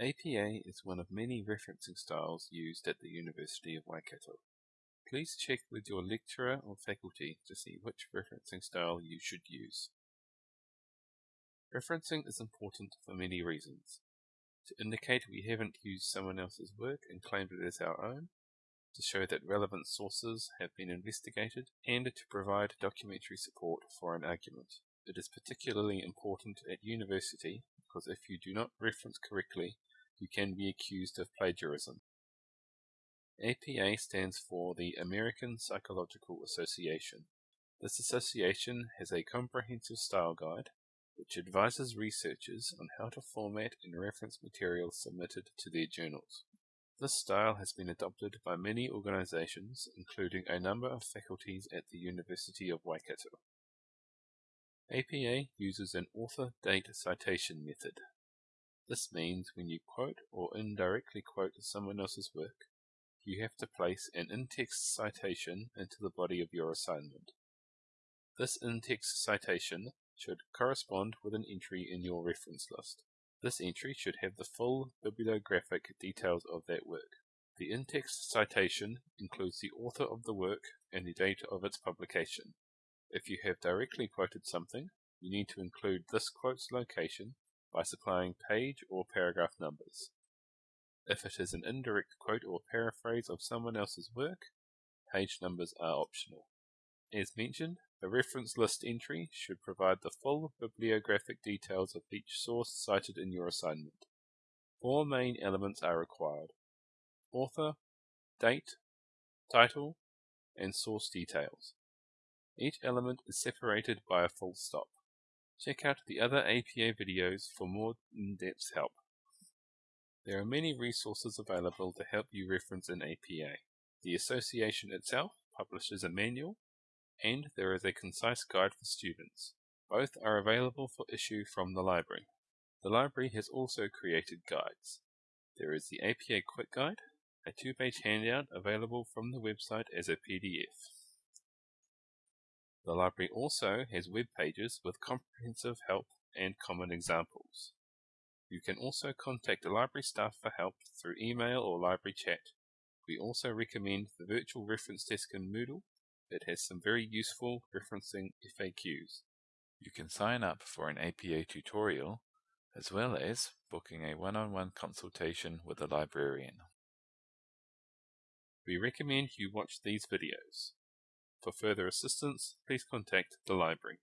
APA is one of many referencing styles used at the University of Waikato. Please check with your lecturer or faculty to see which referencing style you should use. Referencing is important for many reasons. To indicate we haven't used someone else's work and claimed it as our own, to show that relevant sources have been investigated, and to provide documentary support for an argument. It is particularly important at university because if you do not reference correctly, you can be accused of plagiarism. APA stands for the American Psychological Association. This association has a comprehensive style guide which advises researchers on how to format and reference material submitted to their journals. This style has been adopted by many organizations, including a number of faculties at the University of Waikato. APA uses an author date citation method. This means when you quote or indirectly quote someone else's work, you have to place an in-text citation into the body of your assignment. This in-text citation should correspond with an entry in your reference list. This entry should have the full bibliographic details of that work. The in-text citation includes the author of the work and the date of its publication. If you have directly quoted something, you need to include this quote's location by supplying page or paragraph numbers. If it is an indirect quote or paraphrase of someone else's work, page numbers are optional. As mentioned, the reference list entry should provide the full bibliographic details of each source cited in your assignment. Four main elements are required. Author, date, title, and source details. Each element is separated by a full stop. Check out the other APA videos for more in-depth help. There are many resources available to help you reference an APA. The association itself publishes a manual, and there is a concise guide for students. Both are available for issue from the library. The library has also created guides. There is the APA Quick Guide, a two-page handout available from the website as a PDF. The library also has web pages with comprehensive help and common examples. You can also contact the library staff for help through email or library chat. We also recommend the virtual reference desk in Moodle. It has some very useful referencing FAQs. You can sign up for an APA tutorial as well as booking a one-on-one -on -one consultation with a librarian. We recommend you watch these videos. For further assistance, please contact the library.